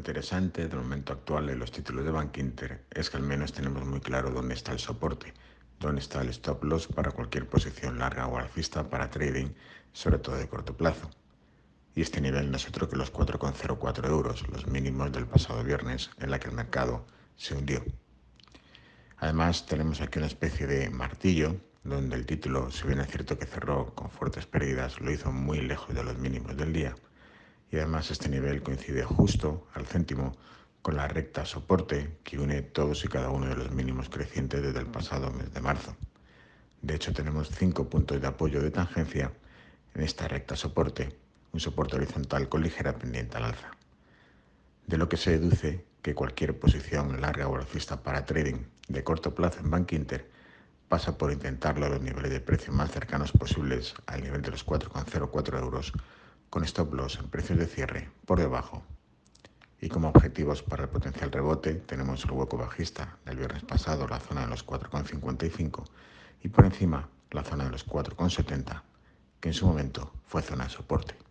interesante del momento actual de los títulos de Bank Inter es que al menos tenemos muy claro dónde está el soporte, dónde está el stop loss para cualquier posición larga o alcista para trading, sobre todo de corto plazo. Y este nivel no es otro que los 4,04 euros, los mínimos del pasado viernes en la que el mercado se hundió. Además tenemos aquí una especie de martillo donde el título, si bien es cierto que cerró con fuertes pérdidas, lo hizo muy lejos de los mínimos del día y además este nivel coincide justo al céntimo con la recta soporte que une todos y cada uno de los mínimos crecientes desde el pasado mes de marzo. De hecho, tenemos cinco puntos de apoyo de tangencia en esta recta soporte, un soporte horizontal con ligera pendiente al alza. De lo que se deduce que cualquier posición larga o alcista para trading de corto plazo en Bank Inter pasa por intentarlo a los niveles de precio más cercanos posibles al nivel de los 4,04 euros con stop loss en precios de cierre por debajo. Y como objetivos para el potencial rebote tenemos el hueco bajista del viernes pasado, la zona de los 4,55 y por encima la zona de los 4,70, que en su momento fue zona de soporte.